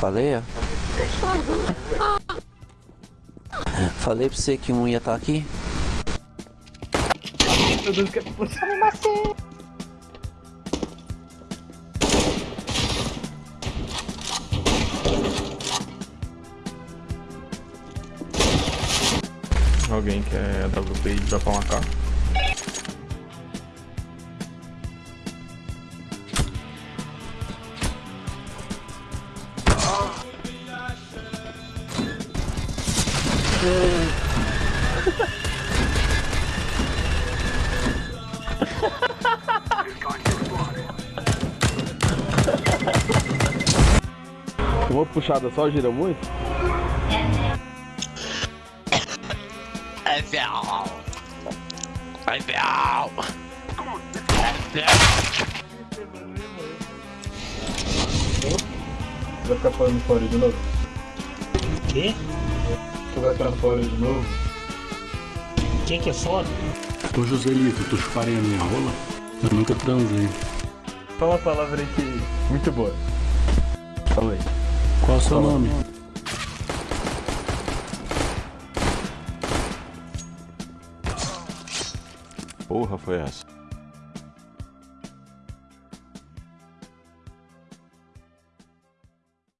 Falei, ó. Falei pra você que um ia estar aqui. Meu Deus, que você me macei. Alguém quer WP e dropar uma K? Uma puxada só gira muito? É fiel. É fiel. Você vai ficar falando fora de novo? Quê? Você vai ficar fora de novo? Quem que é foda? Ô Joselito, tu chuparem a minha rola? Eu nunca transei. Fala uma palavra aí que. muito boa. Fala aí. Qual é o seu nome? Porra, foi essa?